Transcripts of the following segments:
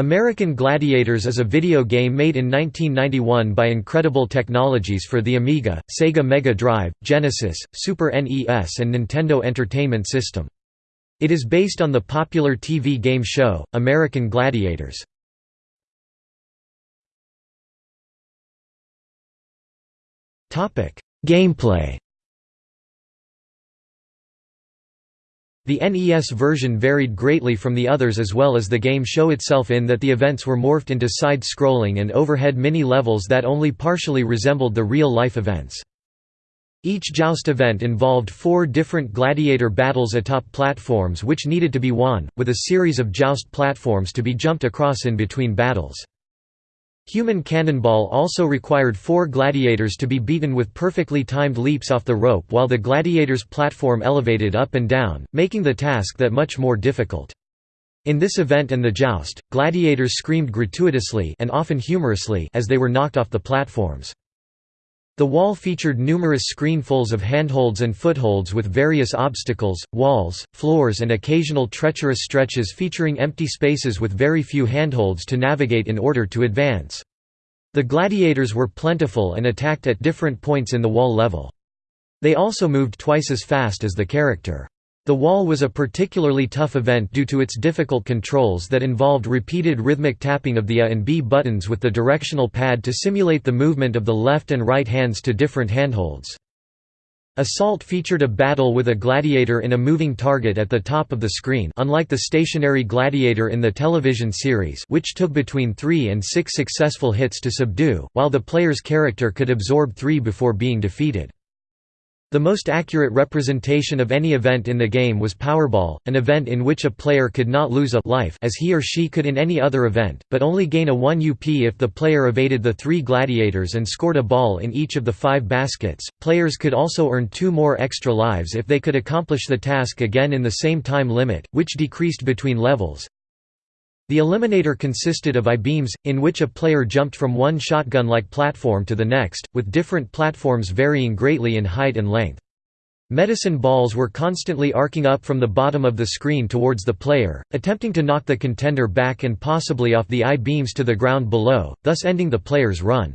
American Gladiators is a video game made in 1991 by Incredible Technologies for the Amiga, Sega Mega Drive, Genesis, Super NES and Nintendo Entertainment System. It is based on the popular TV game show, American Gladiators. Gameplay The NES version varied greatly from the others as well as the game show itself in that the events were morphed into side-scrolling and overhead mini-levels that only partially resembled the real-life events. Each joust event involved four different gladiator battles atop platforms which needed to be won, with a series of joust platforms to be jumped across in between battles. Human Cannonball also required four gladiators to be beaten with perfectly timed leaps off the rope while the gladiator's platform elevated up and down, making the task that much more difficult. In this event and the joust, gladiators screamed gratuitously and often humorously as they were knocked off the platforms. The wall featured numerous screenfuls of handholds and footholds with various obstacles, walls, floors and occasional treacherous stretches featuring empty spaces with very few handholds to navigate in order to advance. The gladiators were plentiful and attacked at different points in the wall level. They also moved twice as fast as the character. The wall was a particularly tough event due to its difficult controls that involved repeated rhythmic tapping of the A and B buttons with the directional pad to simulate the movement of the left and right hands to different handholds. Assault featured a battle with a gladiator in a moving target at the top of the screen unlike the stationary gladiator in the television series which took between three and six successful hits to subdue, while the player's character could absorb three before being defeated. The most accurate representation of any event in the game was Powerball, an event in which a player could not lose a life as he or she could in any other event, but only gain a 1 UP if the player evaded the three gladiators and scored a ball in each of the five baskets. Players could also earn two more extra lives if they could accomplish the task again in the same time limit, which decreased between levels. The Eliminator consisted of I-beams, in which a player jumped from one shotgun-like platform to the next, with different platforms varying greatly in height and length. Medicine balls were constantly arcing up from the bottom of the screen towards the player, attempting to knock the contender back and possibly off the I-beams to the ground below, thus ending the player's run.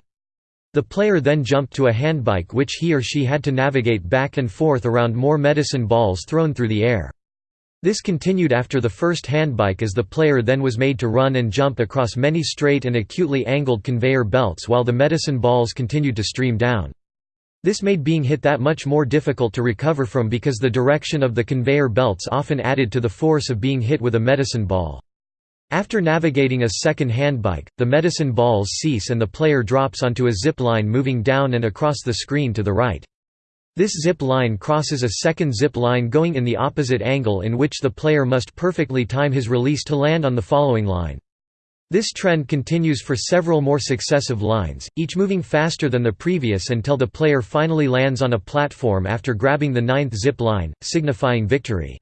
The player then jumped to a handbike which he or she had to navigate back and forth around more medicine balls thrown through the air. This continued after the first handbike as the player then was made to run and jump across many straight and acutely angled conveyor belts while the medicine balls continued to stream down. This made being hit that much more difficult to recover from because the direction of the conveyor belts often added to the force of being hit with a medicine ball. After navigating a second handbike, the medicine balls cease and the player drops onto a zip line moving down and across the screen to the right. This zip line crosses a second zip line going in the opposite angle in which the player must perfectly time his release to land on the following line. This trend continues for several more successive lines, each moving faster than the previous until the player finally lands on a platform after grabbing the ninth zip line, signifying victory.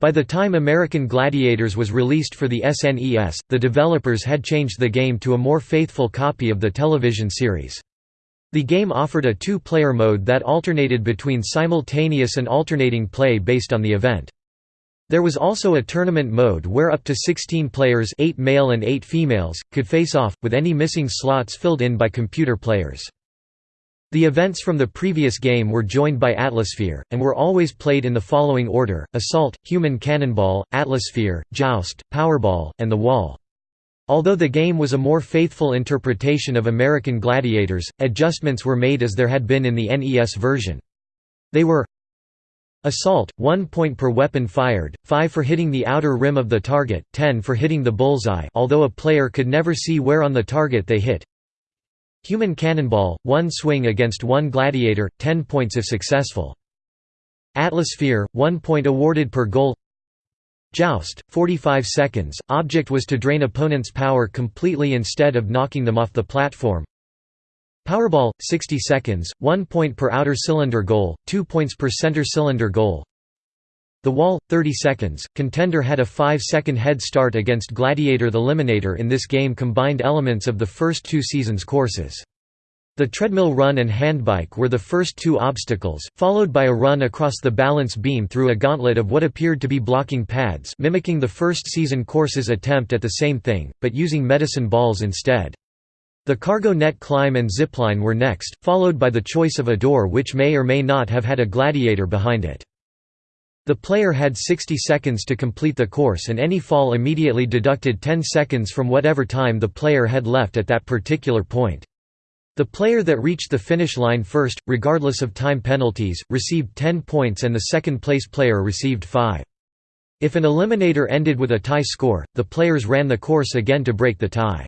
By the time American Gladiators was released for the SNES, the developers had changed the game to a more faithful copy of the television series. The game offered a two-player mode that alternated between simultaneous and alternating play based on the event. There was also a tournament mode where up to 16 players 8 male and 8 females, could face off, with any missing slots filled in by computer players. The events from the previous game were joined by Atlasphere, and were always played in the following order, Assault, Human Cannonball, Atlasphere, Joust, Powerball, and The Wall. Although the game was a more faithful interpretation of American Gladiators, adjustments were made as there had been in the NES version. They were Assault, 1 point per weapon fired, 5 for hitting the outer rim of the target, 10 for hitting the bullseye although a player could never see where on the target they hit. Human Cannonball, 1 swing against 1 gladiator, 10 points if successful. Atlasphere, 1 point awarded per goal Joust, 45 seconds, object was to drain opponent's power completely instead of knocking them off the platform. Powerball, 60 seconds, 1 point per outer cylinder goal, 2 points per center cylinder goal. The Wall, 30 seconds, contender had a 5-second head start against Gladiator the Eliminator in this game combined elements of the first two seasons' courses. The treadmill run and handbike were the first two obstacles, followed by a run across the balance beam through a gauntlet of what appeared to be blocking pads mimicking the first season course's attempt at the same thing, but using medicine balls instead. The cargo net climb and zipline were next, followed by the choice of a door which may or may not have had a gladiator behind it. The player had 60 seconds to complete the course and any fall immediately deducted 10 seconds from whatever time the player had left at that particular point. The player that reached the finish line first, regardless of time penalties, received 10 points and the second-place player received 5. If an eliminator ended with a tie score, the players ran the course again to break the tie.